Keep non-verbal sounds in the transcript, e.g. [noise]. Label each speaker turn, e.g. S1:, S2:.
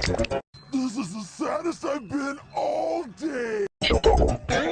S1: This is the saddest I've been all day. [laughs]